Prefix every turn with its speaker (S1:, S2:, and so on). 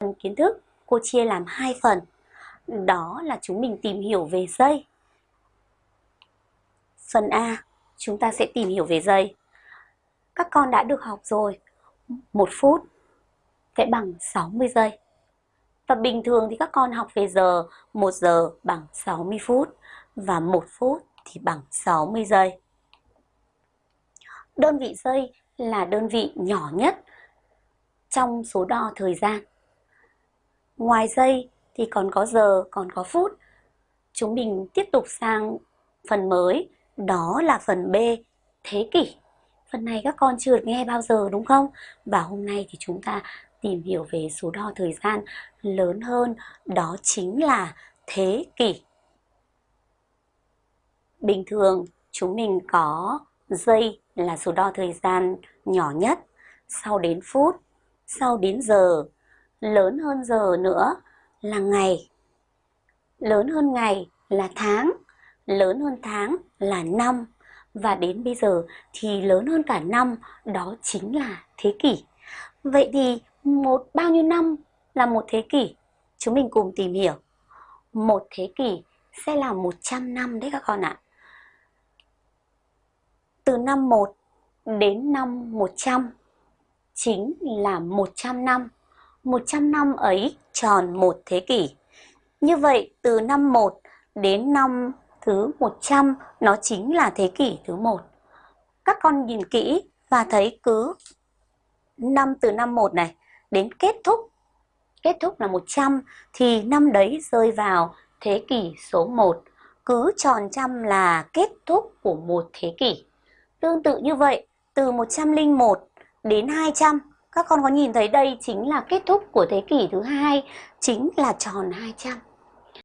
S1: Phần kiến thức cô chia làm hai phần. Đó là chúng mình tìm hiểu về giây. Phần A, chúng ta sẽ tìm hiểu về giây. Các con đã được học rồi. Một phút sẽ bằng 60 giây. Và bình thường thì các con học về giờ, 1 giờ bằng 60 phút và 1 phút thì bằng 60 giây. Đơn vị giây là đơn vị nhỏ nhất trong số đo thời gian. Ngoài giây thì còn có giờ, còn có phút. Chúng mình tiếp tục sang phần mới, đó là phần B, thế kỷ. Phần này các con chưa được nghe bao giờ đúng không? Và hôm nay thì chúng ta tìm hiểu về số đo thời gian lớn hơn, đó chính là thế kỷ. Bình thường chúng mình có giây là số đo thời gian nhỏ nhất, sau đến phút, sau đến giờ, lớn hơn giờ nữa là ngày. Lớn hơn ngày là tháng, lớn hơn tháng là năm và đến bây giờ thì lớn hơn cả năm đó chính là thế kỷ. Vậy thì một bao nhiêu năm là một thế kỷ? Chúng mình cùng tìm hiểu. Một thế kỷ sẽ là 100 năm đấy các con ạ. Từ năm 1 đến năm 100 chính là 100 năm. 100 năm ấy tròn một thế kỷ. Như vậy từ năm 1 đến năm thứ 100 nó chính là thế kỷ thứ 1. Các con nhìn kỹ và thấy cứ năm từ năm 1 này đến kết thúc kết thúc là 100 thì năm đấy rơi vào thế kỷ số 1. Cứ tròn trăm là kết thúc của một thế kỷ. Tương tự như vậy, từ 101 đến 200, các con có nhìn thấy đây chính là kết thúc của thế kỷ thứ hai, chính là tròn 200.